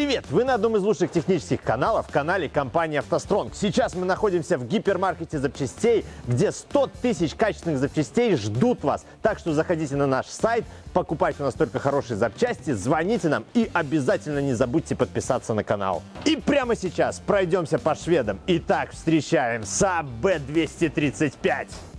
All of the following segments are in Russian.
Привет! Вы на одном из лучших технических каналов, канале компании «АвтоСтронг». Сейчас мы находимся в гипермаркете запчастей, где 100 тысяч качественных запчастей ждут вас. Так что заходите на наш сайт, покупайте у нас только хорошие запчасти, звоните нам и обязательно не забудьте подписаться на канал. И прямо сейчас пройдемся по шведам. Итак, встречаем Saab B235.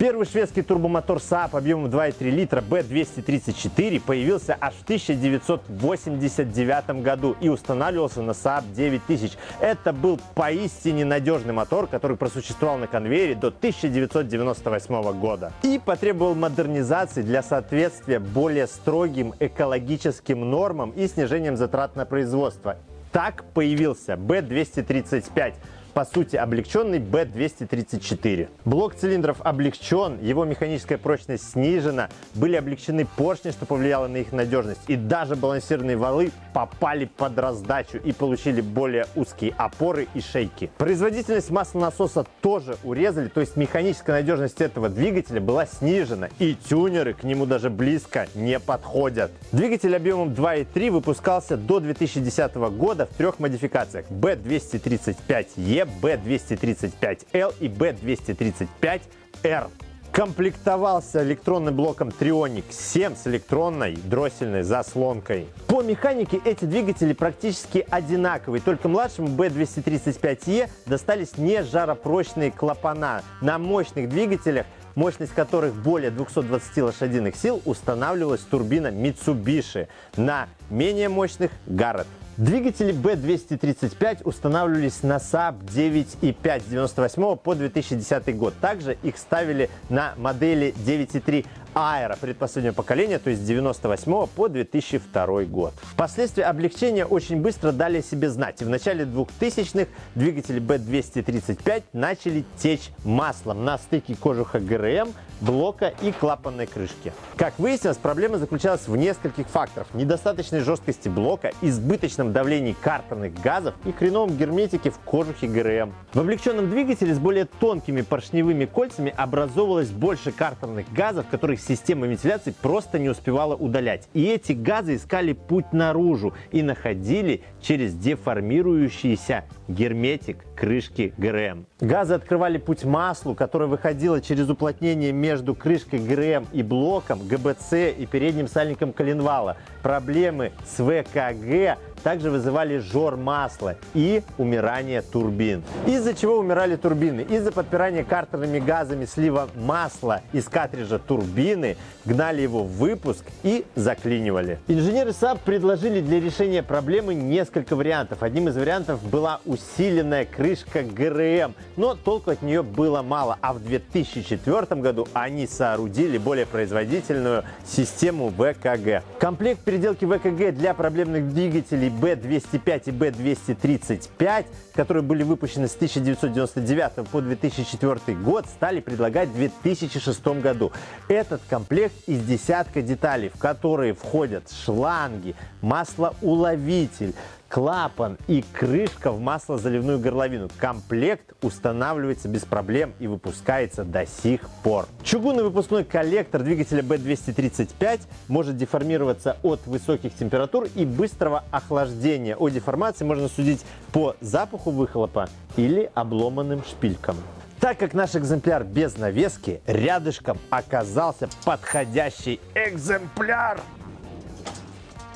Первый шведский турбомотор Saab объемом 2,3 литра B234 появился аж в 1989 году и устанавливался на Saab 9000. Это был поистине надежный мотор, который просуществовал на конвейере до 1998 года и потребовал модернизации для соответствия более строгим экологическим нормам и снижением затрат на производство. Так появился B235 по сути облегченный B234. Блок цилиндров облегчен, его механическая прочность снижена, были облегчены поршни, что повлияло на их надежность, и даже балансированные валы попали под раздачу и получили более узкие опоры и шейки. Производительность маслонасоса тоже урезали, то есть механическая надежность этого двигателя была снижена, и тюнеры к нему даже близко не подходят. Двигатель объемом 2.3 выпускался до 2010 года в трех модификациях B235E, B235L и B235R. Комплектовался электронным блоком Trionic 7 с электронной дроссельной заслонкой. По механике эти двигатели практически одинаковые, только младшему B235E достались не жаропрочные клапана. На мощных двигателях мощность которых более 220 лошадиных сил, устанавливалась турбина Mitsubishi, на менее мощных – Garrett. Двигатели B235 устанавливались на Saab 9.5 с 98 по 2010 год. Также их ставили на модели 9.3 Aero предпоследнего поколения, то есть с 98 по 2002 год. Впоследствии облегчения очень быстро дали о себе знать. И в начале 2000-х двигатели B235 начали течь маслом на стыке кожуха ГРМ, блока и клапанной крышки. Как выяснилось, проблема заключалась в нескольких факторах. Недостаточной жесткости блока, избыточном давлении картерных газов и хреновом герметике в кожухе ГРМ. В облегченном двигателе с более тонкими поршневыми кольцами образовывалось больше картерных газов, которые система вентиляции просто не успевала удалять. И эти газы искали путь наружу и находили через деформирующийся герметик крышки ГРМ. Газы открывали путь маслу, которое выходило через уплотнение между крышкой ГРМ и блоком, ГБЦ и передним сальником коленвала. Проблемы с ВКГ также вызывали жор масла и умирание турбин. Из-за чего умирали турбины? Из-за подпирания картерными газами слива масла из картриджа турбины, гнали его в выпуск и заклинивали. Инженеры Saab предложили для решения проблемы несколько вариантов. Одним из вариантов была усиленная крышка ГРМ, но толку от нее было мало. А в 2004 году они соорудили более производительную систему ВКГ. Комплект переделки ВКГ для проблемных двигателей B205 и B235, которые были выпущены с 1999 по 2004 год, стали предлагать в 2006 году. Этот комплект из десятка деталей, в которые входят шланги, маслоуловитель, клапан и крышка в маслозаливную горловину. Комплект устанавливается без проблем и выпускается до сих пор. Чугунный выпускной коллектор двигателя B235 может деформироваться от высоких температур и быстрого охлаждения. О деформации можно судить по запаху выхлопа или обломанным шпилькам. Так как наш экземпляр без навески, рядышком оказался подходящий экземпляр.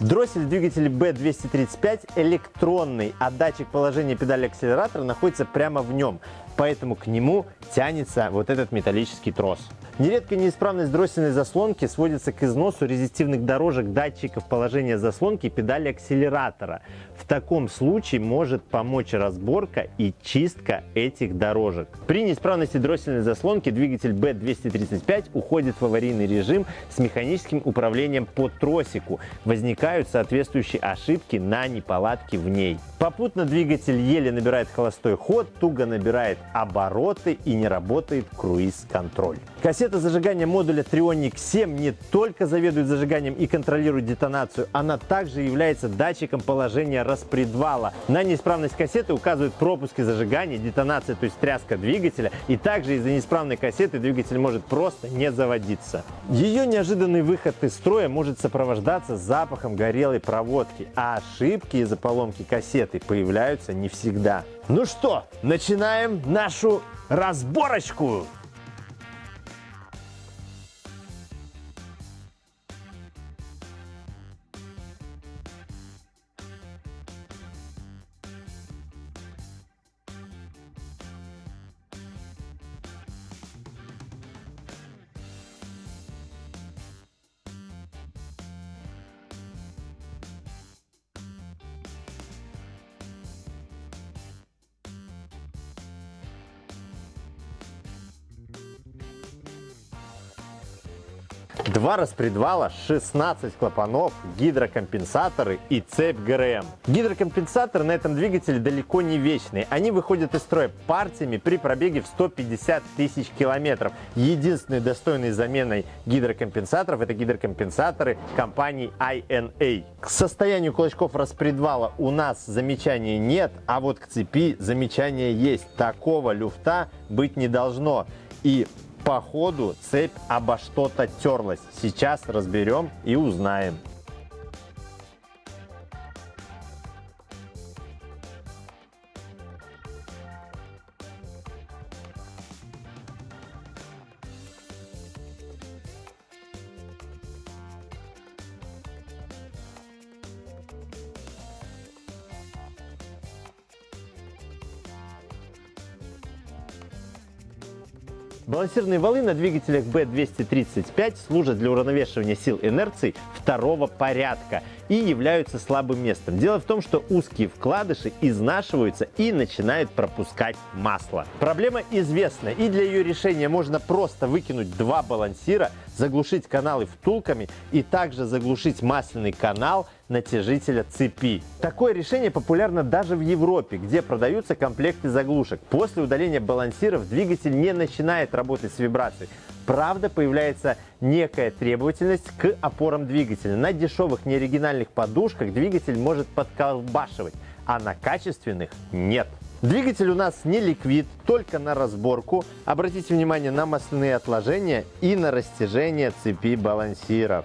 Дроссель двигателя B235 электронный, а датчик положения педали акселератора находится прямо в нем, поэтому к нему тянется вот этот металлический трос. Нередко неисправность дроссельной заслонки сводится к износу резистивных дорожек датчиков положения заслонки и педали акселератора. В таком случае может помочь разборка и чистка этих дорожек. При неисправности дроссельной заслонки двигатель B235 уходит в аварийный режим с механическим управлением по тросику. Возникают соответствующие ошибки на неполадки в ней. Попутно двигатель еле набирает холостой ход, туго набирает обороты и не работает круиз-контроль. Кассета зажигания модуля Trionic 7 не только заведует зажиганием и контролирует детонацию, она также является датчиком положения распредвала. На неисправность кассеты указывают пропуски зажигания, детонация, то есть тряска двигателя, и также из-за неисправной кассеты двигатель может просто не заводиться. Ее неожиданный выход из строя может сопровождаться запахом горелой проводки, а ошибки из-за поломки кассеты появляются не всегда. Ну что, начинаем нашу разборочку! Два распредвала, 16 клапанов, гидрокомпенсаторы и цепь ГРМ. Гидрокомпенсаторы на этом двигателе далеко не вечные. Они выходят из строя партиями при пробеге в 150 тысяч километров. Единственной достойной заменой гидрокомпенсаторов это гидрокомпенсаторы компании INA. К состоянию кулачков распредвала у нас замечаний нет, а вот к цепи замечания есть. Такого люфта быть не должно. И по ходу цепь обо что-то терлась. Сейчас разберем и узнаем. Балансирные валы на двигателях B235 служат для уравновешивания сил инерции второго порядка и являются слабым местом. Дело в том, что узкие вкладыши изнашиваются и начинают пропускать масло. Проблема известна, и для ее решения можно просто выкинуть два балансира, заглушить каналы втулками и также заглушить масляный канал натяжителя цепи. Такое решение популярно даже в Европе, где продаются комплекты заглушек. После удаления балансиров двигатель не начинает работать с вибрацией. Правда, появляется некая требовательность к опорам двигателя. На дешевых неоригинальных подушках двигатель может подколбашивать, а на качественных нет. Двигатель у нас не ликвид, только на разборку. Обратите внимание на масляные отложения и на растяжение цепи балансиров.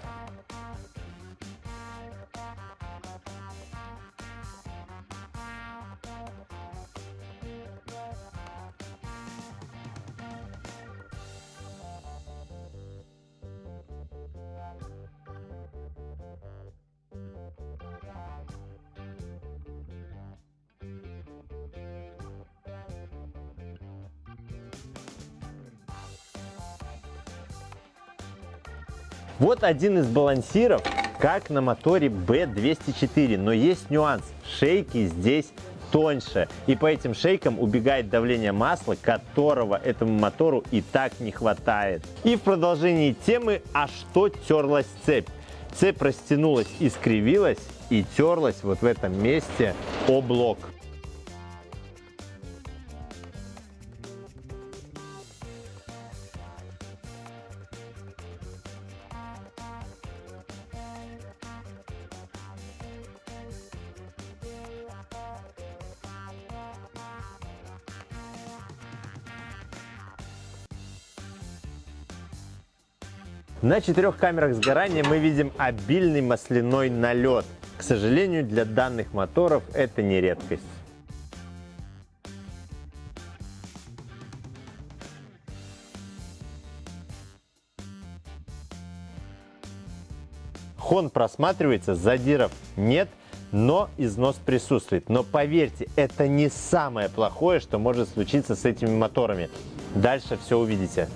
Вот один из балансиров, как на моторе B204, но есть нюанс. Шейки здесь тоньше. И по этим шейкам убегает давление масла, которого этому мотору и так не хватает. И в продолжении темы, а что терлась цепь? Цепь растянулась и скривилась, и терлась вот в этом месте о блок. На четырех камерах сгорания мы видим обильный масляной налет. К сожалению, для данных моторов это не редкость. Хон просматривается, задиров нет, но износ присутствует. Но поверьте, это не самое плохое, что может случиться с этими моторами. Дальше все увидите.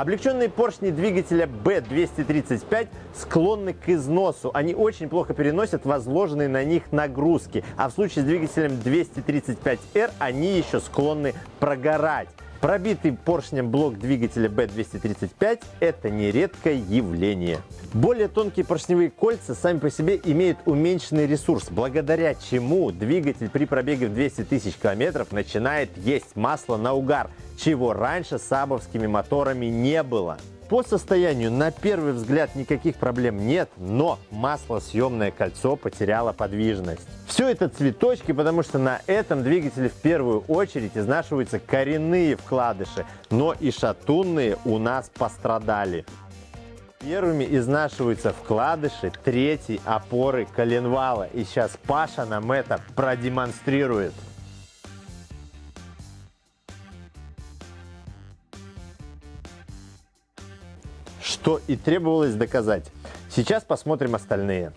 Облегченные поршни двигателя B235 склонны к износу. Они очень плохо переносят возложенные на них нагрузки. А в случае с двигателем 235R они еще склонны прогорать. Пробитый поршнем блок двигателя B235 – это нередкое явление. Более тонкие поршневые кольца сами по себе имеют уменьшенный ресурс, благодаря чему двигатель при пробеге в 200 тысяч километров начинает есть масло на угар, чего раньше сабовскими моторами не было. По состоянию на первый взгляд никаких проблем нет, но маслосъемное кольцо потеряло подвижность. Все это цветочки, потому что на этом двигателе в первую очередь изнашиваются коренные вкладыши, но и шатунные у нас пострадали. Первыми изнашиваются вкладыши третьей опоры коленвала. И сейчас Паша нам это продемонстрирует. Что и требовалось доказать. Сейчас посмотрим остальные.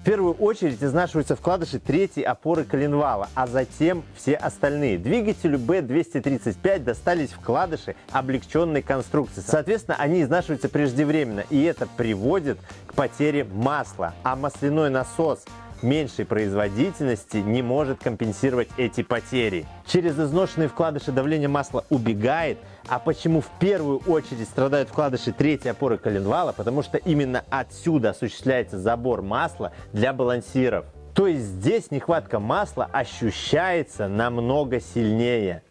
В первую очередь изнашиваются вкладыши третьей опоры коленвала, а затем все остальные. Двигателю B235 достались вкладыши облегченной конструкции. Соответственно, они изнашиваются преждевременно, и это приводит к потере масла. А масляной насос меньшей производительности не может компенсировать эти потери. Через изношенные вкладыши давление масла убегает, а почему в первую очередь страдают вкладыши третьей опоры коленвала? Потому что именно отсюда осуществляется забор масла для балансиров. То есть здесь нехватка масла ощущается намного сильнее.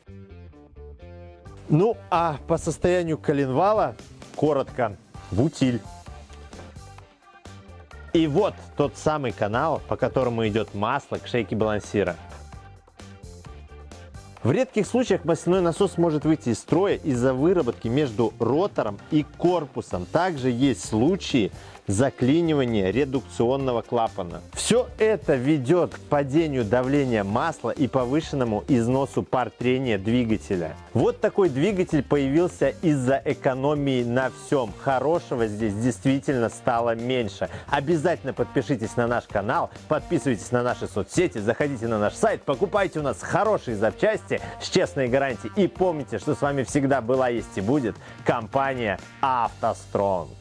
Ну а по состоянию коленвала коротко в утиль. И вот тот самый канал, по которому идет масло к шейке балансира. В редких случаях масляной насос может выйти из строя из-за выработки между ротором и корпусом. Также есть случаи, заклинивание редукционного клапана. Все это ведет к падению давления масла и повышенному износу пар трения двигателя. Вот такой двигатель появился из-за экономии на всем. Хорошего здесь действительно стало меньше. Обязательно подпишитесь на наш канал, подписывайтесь на наши соцсети, заходите на наш сайт, покупайте у нас хорошие запчасти с честной гарантией. И помните, что с вами всегда была, есть и будет компания «АвтоСтронг».